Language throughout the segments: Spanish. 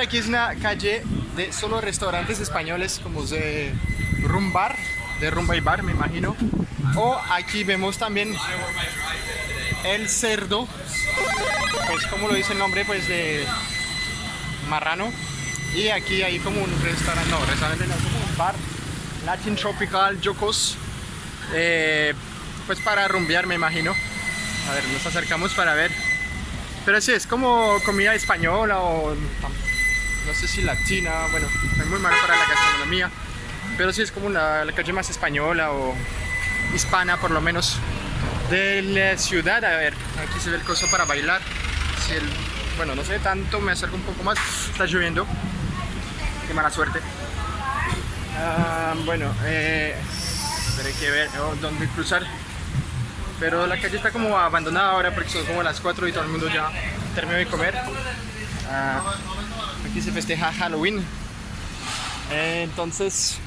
aquí es una calle de solo restaurantes españoles como de rumbar, de rumba y bar me imagino. O aquí vemos también el cerdo, pues como lo dice el nombre, pues de marrano. Y aquí hay como un restaurante, no, restaurante no, como un bar, Latin Tropical Jocos, eh, pues para rumbear me imagino. A ver, nos acercamos para ver. Pero sí, es como comida española o no sé si latina, bueno, es muy malo para la gastronomía. Pero sí es como la, la calle más española o hispana por lo menos de la ciudad. A ver, aquí se ve el coso para bailar. Bueno, no sé tanto, me acerco un poco más. Está lloviendo. Qué mala suerte. Ah, bueno, eh, hay que ver oh, dónde cruzar. Pero la calle está como abandonada ahora porque son como las 4 y todo el mundo ya terminó de comer. Ah, aquí se festeja Halloween. Eh, entonces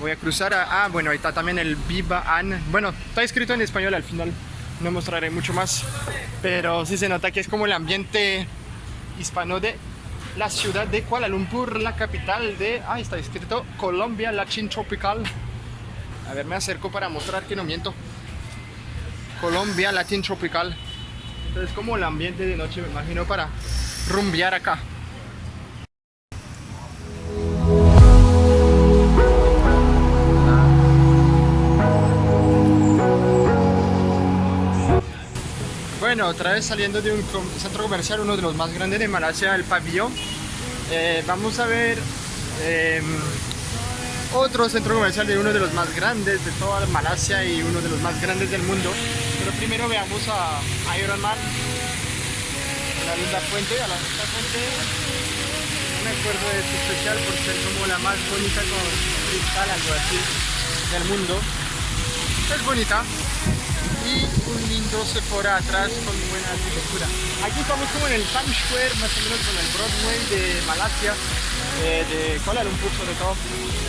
voy a cruzar a... Ah, bueno, ahí está también el Viva An. Bueno, está escrito en español al final. No mostraré mucho más. Pero sí se nota que es como el ambiente hispano de la ciudad de Kuala Lumpur, la capital de... Ah, está escrito Colombia Latin Tropical. A ver, me acerco para mostrar que no miento. Colombia Latin Tropical. Entonces como el ambiente de noche, me imagino, para rumbear acá. Bueno, otra vez saliendo de un centro comercial, uno de los más grandes de Malasia, el pabellón. Eh, vamos a ver em, otro centro comercial de uno de los más grandes de toda Malasia y uno de los más grandes del mundo. Pero primero veamos a Iron Man, la linda fuente, a la linda fuente. Me acuerdo especial por ser como la más bonita con cristal, algo así, del mundo. Es bonita, un lindo Sephora atrás con buena arquitectura. Aquí estamos como en el Times Square, más o menos con el Broadway de Malasia, eh, de Kuala Lumpur sobre todo.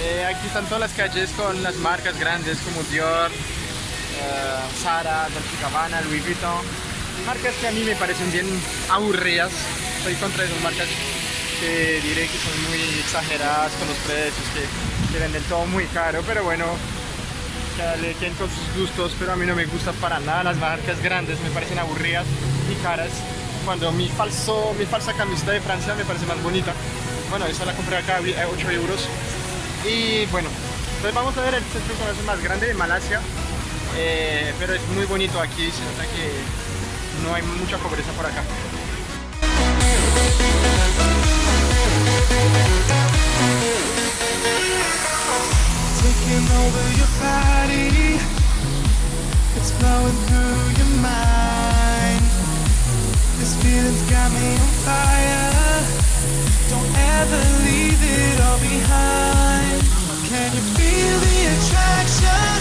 Eh, aquí están todas las calles con las marcas grandes como Dior, eh, Zara, Dolce Gabbana, Louis Vuitton. Marcas que a mí me parecen bien aburridas. Estoy contra esas marcas que diré que son muy exageradas con los precios, que, que venden todo muy caro, pero bueno, cada quien con sus gustos, pero a mí no me gusta para nada las marcas grandes, me parecen aburridas y caras. Cuando mi, falso, mi falsa camiseta de Francia me parece más bonita. Bueno, esa la compré acá a 8 euros. Y bueno, entonces vamos a ver el centro comercial más grande de Malasia. Eh, pero es muy bonito aquí, se nota que no hay mucha pobreza por acá. Taking over your body. It's flowing through your mind. This feeling's got me on fire. Don't ever leave it all behind. Can you feel the attraction?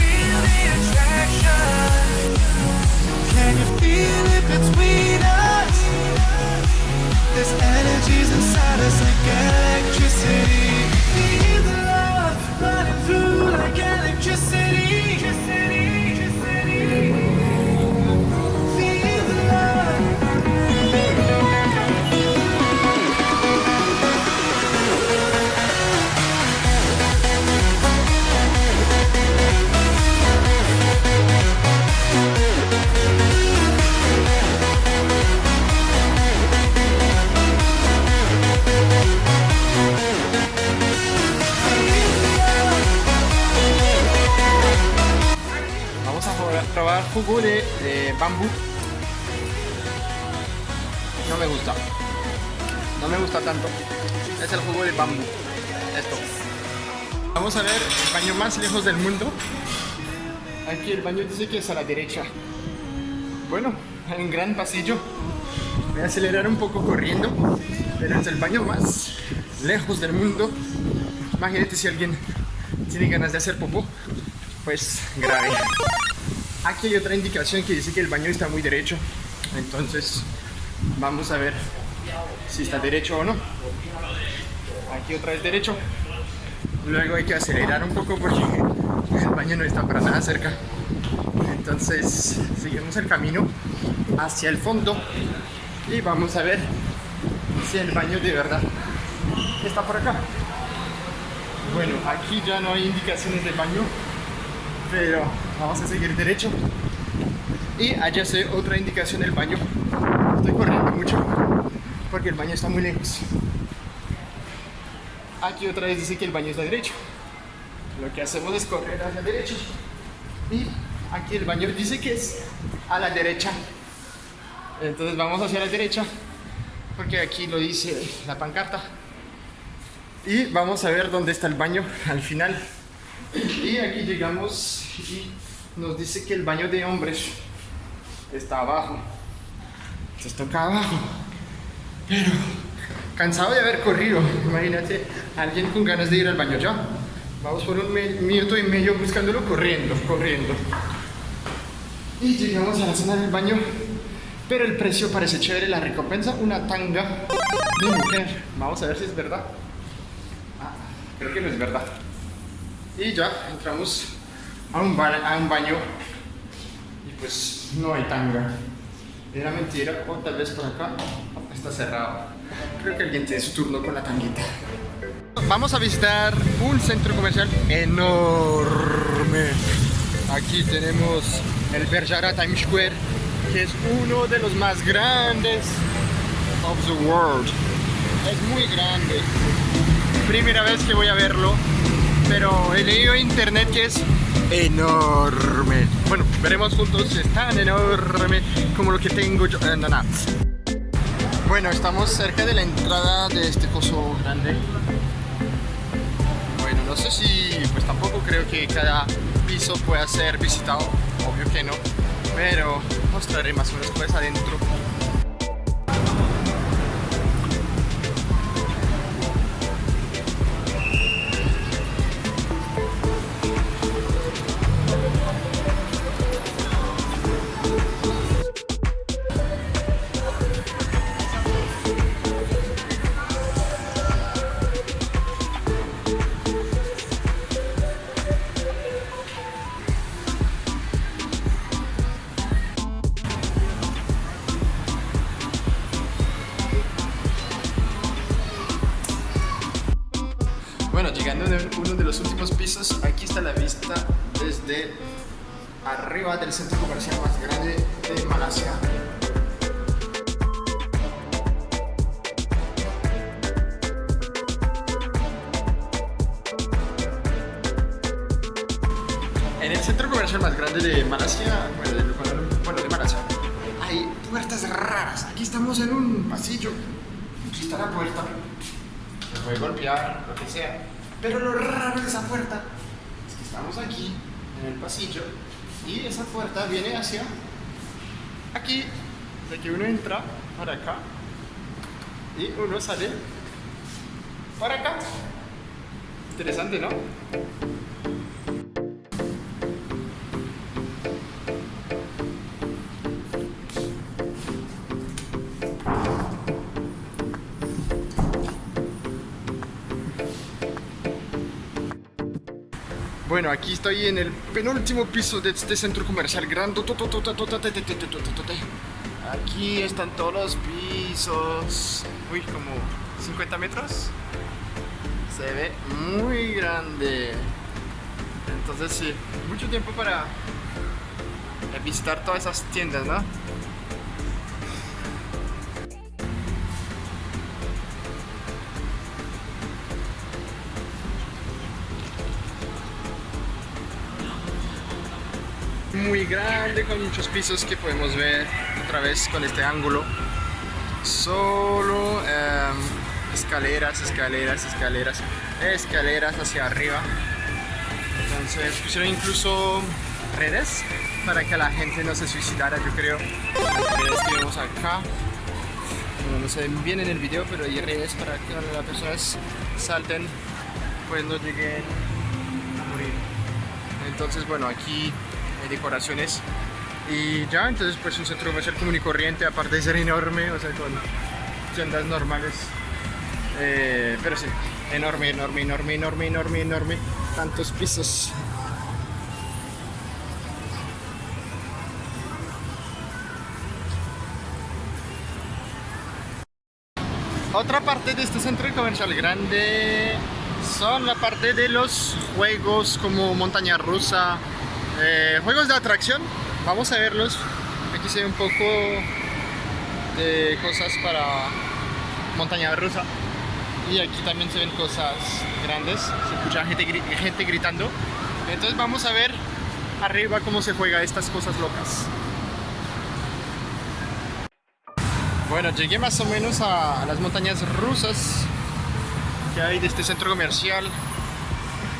Feel the attraction. Can you feel it between us? There's energies inside us like jugo de, bambú. No me gusta. No me gusta tanto. Es el jugo de bambú. Esto. Vamos a ver el baño más lejos del mundo. Aquí el baño dice que es a la derecha. Bueno, hay un gran pasillo. Voy a acelerar un poco corriendo. Pero es el baño más lejos del mundo. Imagínate si alguien tiene ganas de hacer popó. Pues grave. Aquí hay otra indicación que dice que el baño está muy derecho. Entonces, vamos a ver si está derecho o no. Aquí otra vez derecho. Luego hay que acelerar un poco porque el baño no está para nada cerca. Entonces, seguimos el camino hacia el fondo y vamos a ver si el baño de verdad está por acá. Bueno, aquí ya no hay indicaciones de baño, pero vamos a seguir derecho. Y allá se otra indicación del baño. Estoy corriendo mucho porque el baño está muy lejos. Aquí otra vez dice que el baño está derecho. Lo que hacemos es correr hacia derecho. Y aquí el baño dice que es a la derecha. Entonces vamos hacia la derecha porque aquí lo dice la pancarta. Y vamos a ver dónde está el baño al final. Y aquí llegamos y nos dice que el baño de hombres está abajo. Entonces toca abajo. Pero cansado de haber corrido. Imagínate, alguien con ganas de ir al baño ya. Vamos por un minuto y medio buscándolo corriendo, corriendo. Y llegamos a la zona del baño. Pero el precio parece chévere, la recompensa, una tanga de mujer. Vamos a ver si es verdad. Ah, creo que no es verdad. Y ya entramos a un, a un baño y pues no hay tanga. Era mentira, o tal vez por acá está cerrado. Creo que alguien tiene su turno con la tanguita. Vamos a visitar un centro comercial enorme. Aquí tenemos el Bergara Times Square, que es uno de los más grandes of the world. Es muy grande. Primera vez que voy a verlo, pero he leído en internet que es enorme. Bueno, veremos juntos si es tan enorme como lo que tengo yo. En la Bueno, estamos cerca de la entrada de este coso grande. Bueno, no sé si, pues tampoco creo que cada piso pueda ser visitado, obvio que no, pero mostraré más o menos pues adentro arriba del centro comercial más grande de Malasia. En el centro comercial más grande de Malasia, bueno, de, Malasia, hay puertas raras. Aquí estamos en un pasillo. Aquí está la puerta puede golpear, lo que sea. Pero lo raro de esa puerta es que estamos aquí, en el pasillo, y esa puerta viene hacia aquí, de que uno entra para acá, y uno sale para acá. Interesante, ¿no? Bueno, aquí estoy en el penúltimo piso de este centro comercial grande. Aquí están todos los pisos. Uy, como 50 metros. Se ve muy grande. Entonces sí, mucho tiempo para visitar todas esas tiendas, ¿no? Muy grande con muchos pisos que podemos ver otra vez con este ángulo. Solo em, escaleras, escaleras, escaleras escaleras hacia arriba. Entonces pusieron incluso redes para que la gente no se suicidara yo creo. Redes que vemos acá no se ven bien en el video pero hay redes para que las personas salten pues no lleguen a morir. Entonces bueno aquí decoraciones y ya, entonces pues un centro comercial común y corriente, aparte de ser enorme, o sea, con tiendas normales, eh, pero sí, enorme, enorme, enorme, enorme, enorme, enorme, tantos pisos. Otra parte de este centro comercial grande son la parte de los juegos como montaña rusa, eh, juegos de atracción. Vamos a verlos. Aquí se ve un poco de cosas para montaña rusa. Y aquí también se ven cosas grandes. Se escucha gente, gritando. Entonces vamos a ver arriba cómo se juega estas cosas locas. Bueno, llegué más o menos a las montañas rusas que hay de este centro comercial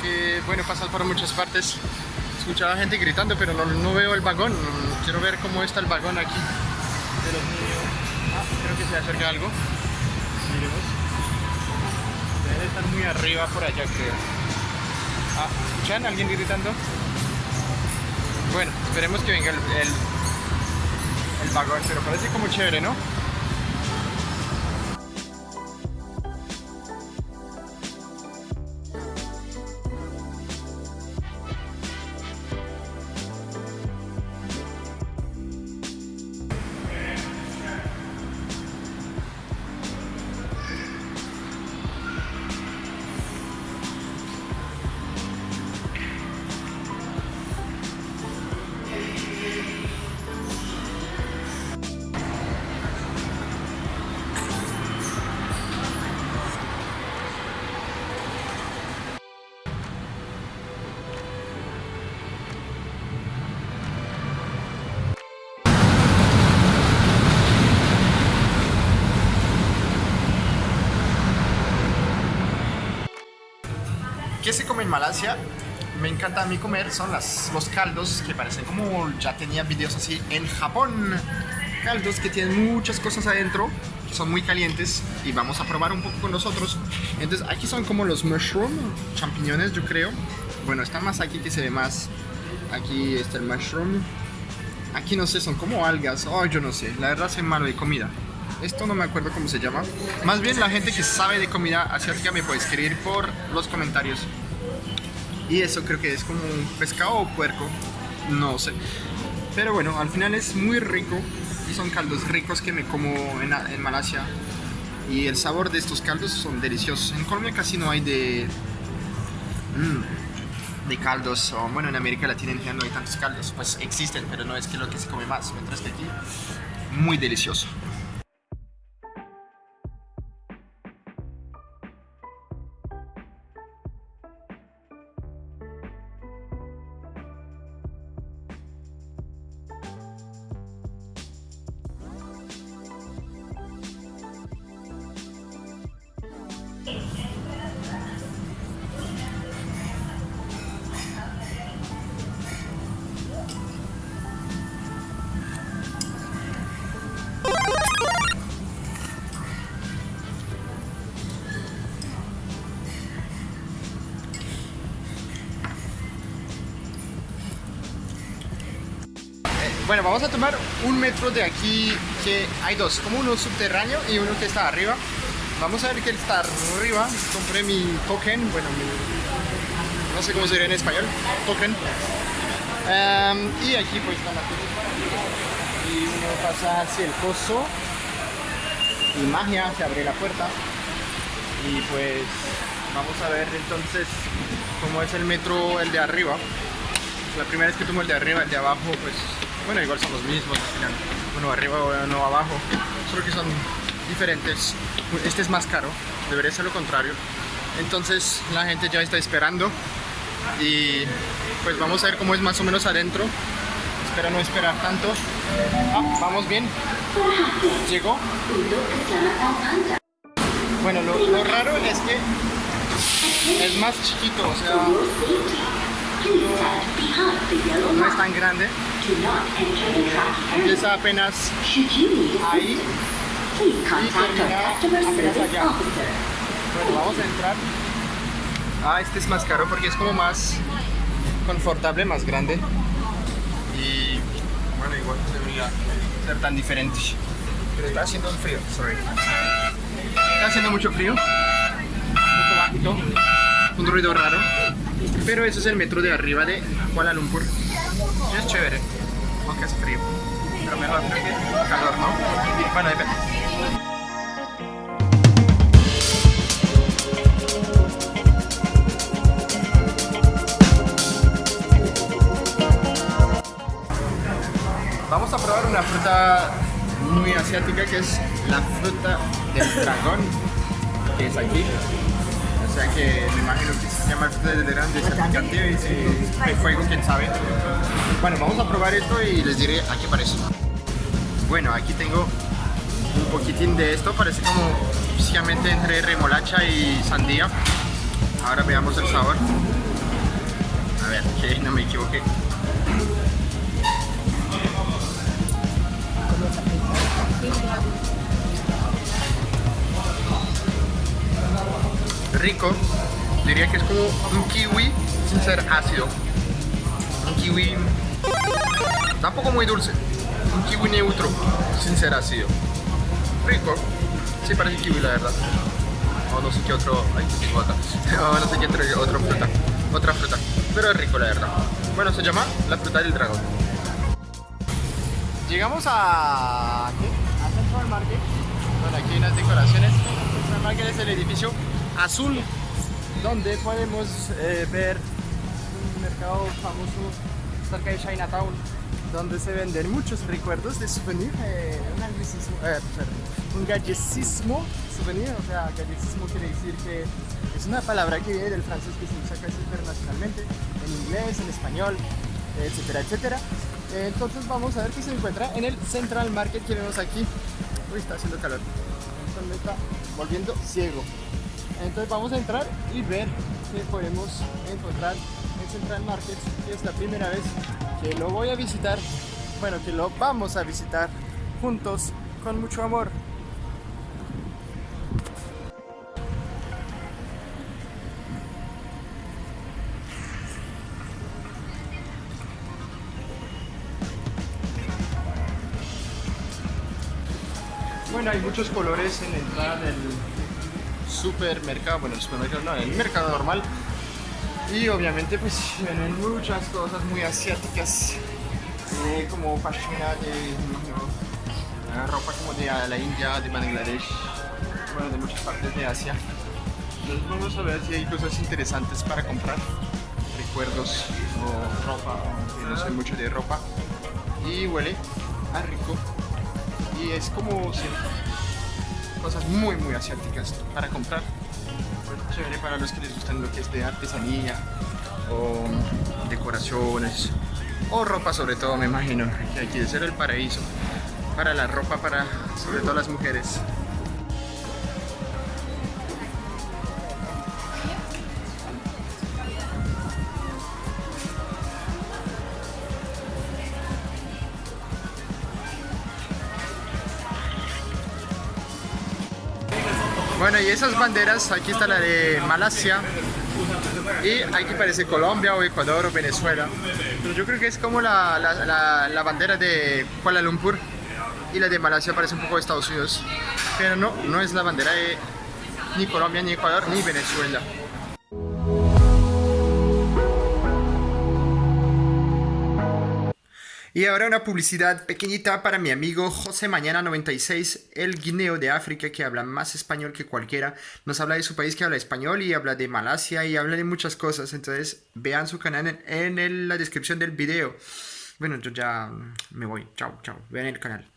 que, bueno, pasa por muchas partes. Escuchaba gente gritando, pero no, veo el vagón. Quiero ver cómo está el vagón aquí Ah, creo que se acerca algo. Miremos. Debe estar muy arriba por allá, creo. Ah, ¿escuchan alguien gritando? Bueno, esperemos que venga el, el, el vagón, pero parece como chévere, ¿no? ¿Qué se come en Malasia? Me encanta a mí comer son los caldos que parecen como ya tenía videos así en Japón. Caldos que tienen muchas cosas adentro, que son muy calientes y vamos a probar un poco con nosotros. Entonces aquí son como los mushroom, champiñones yo creo. Bueno, está más aquí que se ve más. Aquí está el mushroom. Aquí no sé, son como algas. Oh, yo no sé. La verdad soy malo de comida. Esto no me acuerdo cómo se llama. Más bien la gente que sabe de comida asiática me puede escribir por los comentarios. Y eso creo que es como un pescado o puerco. No sé. Pero bueno, al final es muy rico. Y son caldos ricos que me como en, en Malasia. Y el sabor de estos caldos son deliciosos. En Colombia casi no hay de... Mm, de caldos. O, bueno, en América Latina en no hay tantos caldos. Pues existen, pero no es que lo que se come más. Mientras que aquí, muy delicioso. Vamos a tomar un metro de aquí, que hay dos, como uno subterráneo y uno que está arriba. Vamos a ver que está arriba. Compré mi token, bueno, no sé cómo sería en español, token. Em, y aquí pues está la Y uno pasa hacia el pozo y magia, se abre la puerta. Y pues vamos a ver entonces cómo es el metro, el de arriba. La primera vez que tomo el de arriba, el de abajo, pues bueno, igual son los mismos Uno arriba uno abajo. Solo que son diferentes. Este es más caro. Debería ser lo contrario. Entonces la gente ya está esperando. Y pues vamos a ver cómo es más o menos adentro. Espero no esperar tanto. Ah, vamos bien. Llegó. Bueno, lo raro es que es más chiquito, o sea, no es tan grande empieza apenas ahí. y termina bueno vamos a entrar. Ah este es más caro porque es como más confortable más grande. Y bueno igual no debería ser tan diferente. Pero está haciendo frío sorry. Está haciendo mucho frío. Un bajito un ruido raro. Pero eso es el metro de arriba de Kuala Lumpur. Es chévere, aunque es frío. Pero mejor creo que calor, ¿no? Bueno, depende. Vamos a probar una fruta muy asiática que es la fruta del dragón, que es aquí. Sea que me imagino que se llama fruta del dragón de picante y si hay fuego, quién sabe. Bueno, vamos a probar esto y les diré a qué parece. Bueno, aquí tengo un poquitín de esto, parece como básicamente entre remolacha y sandía. Ahora veamos el sabor. A ver, que no me equivoqué. Rico, diría que es como un kiwi sin ser ácido. Un kiwi tampoco muy dulce. Un kiwi neutro sin ser ácido. Rico, sí parece kiwi la verdad. O no sé qué otro. Ay, qué acá. o no sé qué otro, otra fruta. Otra fruta. Pero es rico la verdad. Bueno, se llama la fruta del dragón. Llegamos a... ¿qué? A Central Market. Bueno, aquí hay unas decoraciones. Central Market es el edificio azul donde podemos eh, ver un mercado famoso cerca de Chinatown donde se venden muchos recuerdos de souvenir, eh, un, eh, un gallecismo souvenir, o sea, gallecismo quiere decir que es una palabra que viene del francés que se usa casi internacionalmente, en inglés, en español, etcétera, etcétera. Entonces vamos a ver qué se encuentra en el Central Market que vemos aquí. Uy, está haciendo calor. Está volviendo ciego. Entonces vamos a entrar y ver qué podemos encontrar en Central Market, que es la primera vez que lo voy a visitar, bueno, que lo vamos a visitar juntos con mucho amor. Bueno, hay muchos colores en la entrada del supermercado, bueno, el supermercado no, el mercado normal. Y obviamente pues vienen muchas cosas muy asiáticas, como pashmina de ropa como de la India, de Bangladesh, bueno, de muchas partes de Asia. Entonces vamos a ver si hay cosas interesantes para comprar, recuerdos o ropa, no sé mucho de ropa. Y huele a rico y es como siempre cosas muy muy asiáticas para comprar. Chévere para los que les gustan lo que es de artesanía o decoraciones o ropa sobre todo me imagino que aquí debe ser el paraíso para la ropa para sobre todo las mujeres Bueno, y esas banderas, aquí está la de Malasia y aquí parece Colombia o Ecuador o Venezuela. Yo creo que es como la, la, la, bandera de Kuala Lumpur y la de Malasia parece un poco de Estados Unidos. Pero no, no es la bandera de ni Colombia, ni Ecuador, ni Venezuela. Y ahora una publicidad pequeñita para mi amigo José Mañana 96, el guineo de África que habla más español que cualquiera. Nos habla de su país que habla español y habla de Malasia y habla de muchas cosas. Entonces vean su canal en, la descripción del video. Bueno, yo ya me voy. Chao, chao. Vean el canal.